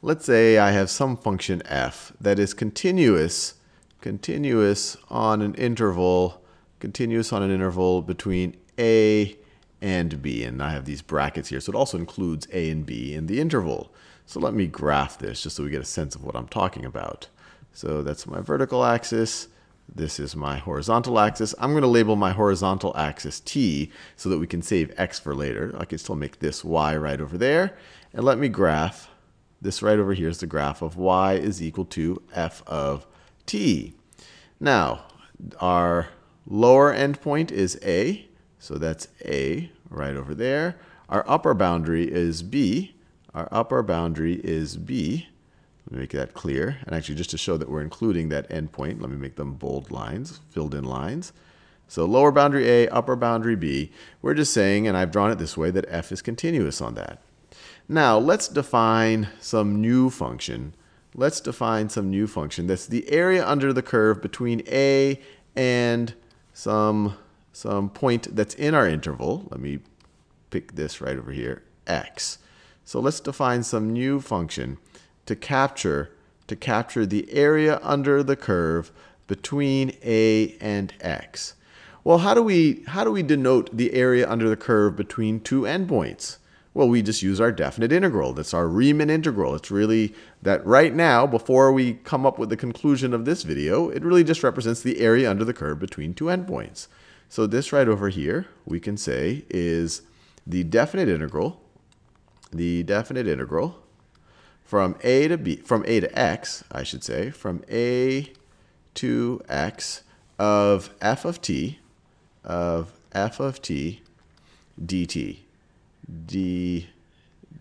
let's say I have some function f that is continuous, continuous on an interval, continuous on an interval between a and b. And I have these brackets here, so it also includes a and b in the interval. So let me graph this just so we get a sense of what I'm talking about. So that's my vertical axis. This is my horizontal axis. I'm going to label my horizontal axis t so that we can save x for later. I can still make this y right over there. And let me graph. This right over here is the graph of y is equal to f of t. Now, our lower endpoint is a. So that's a right over there. Our upper boundary is b. Our upper boundary is b. Let me make that clear. And actually, just to show that we're including that endpoint, let me make them bold lines, filled in lines. So lower boundary A, upper boundary B. We're just saying, and I've drawn it this way, that f is continuous on that. Now, let's define some new function. Let's define some new function. That's the area under the curve between A and some, some point that's in our interval. Let me pick this right over here, x. So let's define some new function to capture to capture the area under the curve between a and x. Well, how do we how do we denote the area under the curve between two endpoints? Well, we just use our definite integral. That's our Riemann integral. It's really that right now, before we come up with the conclusion of this video, it really just represents the area under the curve between two endpoints. So this right over here, we can say is the definite integral, the definite integral from a to b, from a to x, I should say, from a to x of f of t, of f of t dt, d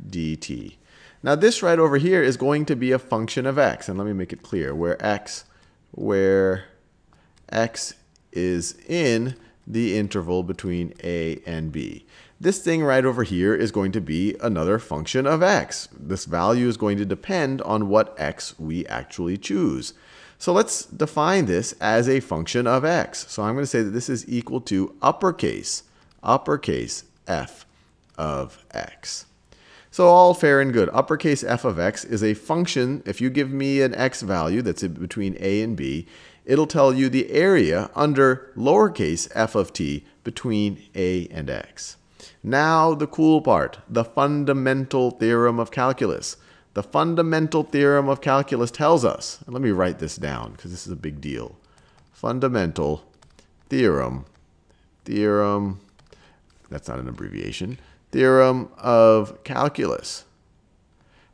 dt. Now this right over here is going to be a function of x, and let me make it clear, where x, where x is in the interval between a and b. This thing right over here is going to be another function of x. This value is going to depend on what x we actually choose. So let's define this as a function of x. So I'm going to say that this is equal to uppercase, uppercase f of x. So all fair and good. Uppercase f of x is a function. If you give me an x value that's between a and b, it'll tell you the area under lowercase f of t between a and x. Now the cool part, the fundamental theorem of calculus. The fundamental theorem of calculus tells us, and let me write this down because this is a big deal. Fundamental theorem, theorem, that's not an abbreviation, theorem of calculus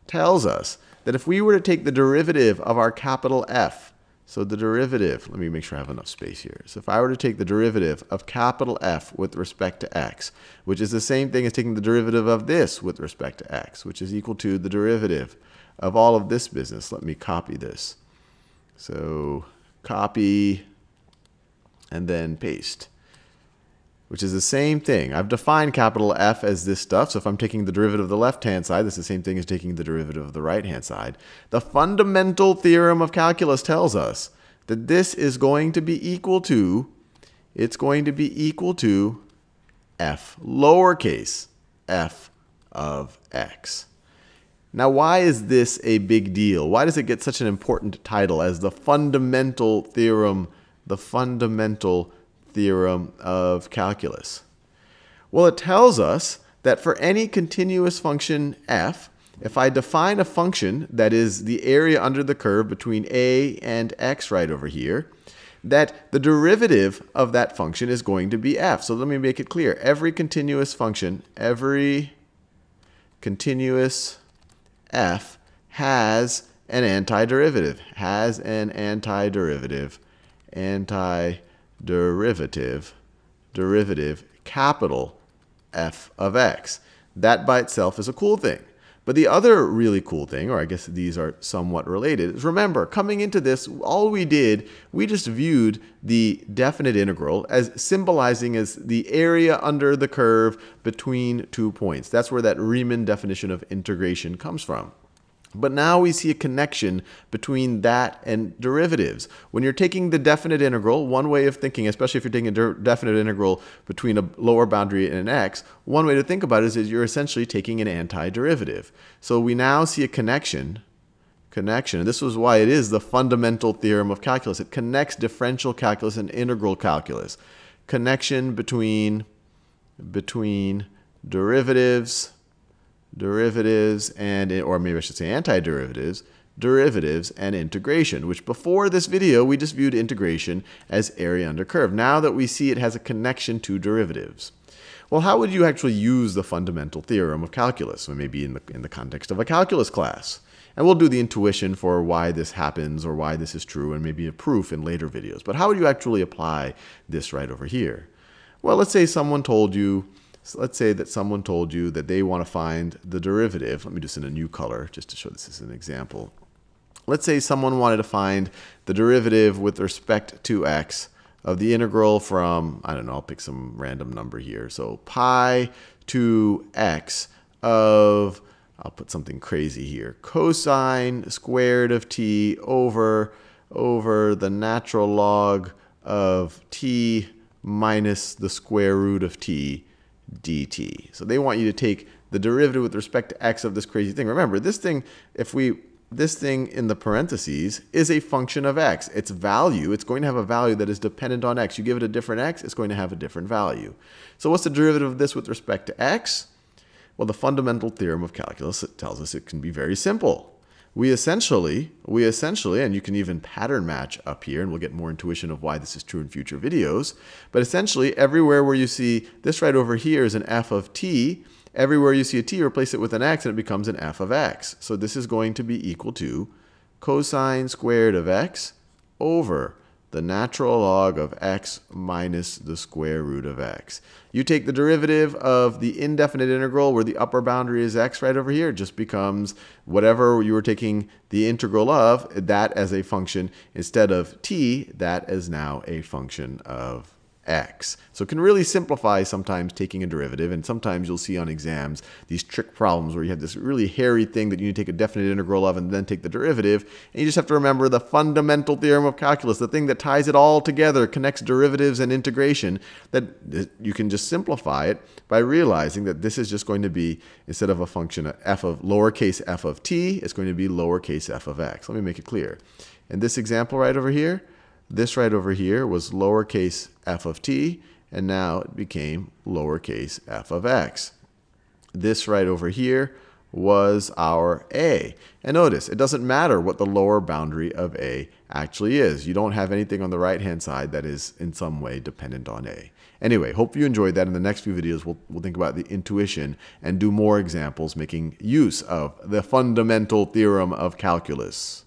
tells us that if we were to take the derivative of our capital F so the derivative, let me make sure I have enough space here. So if I were to take the derivative of capital F with respect to x, which is the same thing as taking the derivative of this with respect to x, which is equal to the derivative of all of this business. Let me copy this. So copy and then paste which is the same thing. I've defined capital F as this stuff. So if I'm taking the derivative of the left-hand side, that's the same thing as taking the derivative of the right-hand side. The fundamental theorem of calculus tells us that this is going to be equal to, it's going to be equal to f, lowercase f of x. Now, why is this a big deal? Why does it get such an important title as the fundamental theorem, the fundamental theorem of calculus? Well, it tells us that for any continuous function f, if I define a function that is the area under the curve between a and x right over here, that the derivative of that function is going to be f. So let me make it clear. Every continuous function, every continuous f has an antiderivative, has an antiderivative, antiderivative derivative, derivative, capital f of x. That by itself is a cool thing. But the other really cool thing, or I guess these are somewhat related, is remember, coming into this, all we did, we just viewed the definite integral as symbolizing as the area under the curve between two points. That's where that Riemann definition of integration comes from. But now we see a connection between that and derivatives. When you're taking the definite integral, one way of thinking, especially if you're taking a definite integral between a lower boundary and an x, one way to think about it is, you're essentially taking an antiderivative. So we now see a connection, connection. And this was why it is the fundamental theorem of calculus. It connects differential calculus and integral calculus. Connection between, between derivatives, derivatives, and, or maybe I should say antiderivatives, derivatives, and integration, which before this video, we just viewed integration as area under curve. Now that we see it has a connection to derivatives. Well, how would you actually use the fundamental theorem of calculus? Well, maybe in the, in the context of a calculus class. And we'll do the intuition for why this happens or why this is true and maybe a proof in later videos. But how would you actually apply this right over here? Well, let's say someone told you, let's say that someone told you that they want to find the derivative. Let me just in a new color just to show this as an example. Let's say someone wanted to find the derivative with respect to x of the integral from, I don't know, I'll pick some random number here. So pi to x of I'll put something crazy here. Cosine squared of t over, over the natural log of t minus the square root of t dt. So they want you to take the derivative with respect to x of this crazy thing. Remember, this thing, if we, this thing in the parentheses is a function of x. Its value, it's going to have a value that is dependent on x. You give it a different x, it's going to have a different value. So what's the derivative of this with respect to x? Well, the fundamental theorem of calculus tells us it can be very simple. We essentially, we essentially, and you can even pattern match up here, and we'll get more intuition of why this is true in future videos, but essentially everywhere where you see this right over here is an f of t, everywhere you see a t, replace it with an x, and it becomes an f of x. So this is going to be equal to cosine squared of x over the natural log of x minus the square root of x. You take the derivative of the indefinite integral where the upper boundary is x right over here. It just becomes whatever you were taking the integral of, that as a function instead of t, that is now a function of x. So it can really simplify sometimes taking a derivative, and sometimes you'll see on exams these trick problems where you have this really hairy thing that you need to take a definite integral of and then take the derivative, and you just have to remember the fundamental theorem of calculus, the thing that ties it all together, connects derivatives and integration, that you can just simplify it by realizing that this is just going to be, instead of a function of f of lowercase f of t, it's going to be lowercase f of x. Let me make it clear. In this example right over here, this right over here was lowercase f of t, and now it became lowercase f of x. This right over here was our a. And notice, it doesn't matter what the lower boundary of a actually is. You don't have anything on the right-hand side that is in some way dependent on a. Anyway, hope you enjoyed that. In the next few videos, we'll, we'll think about the intuition and do more examples making use of the fundamental theorem of calculus.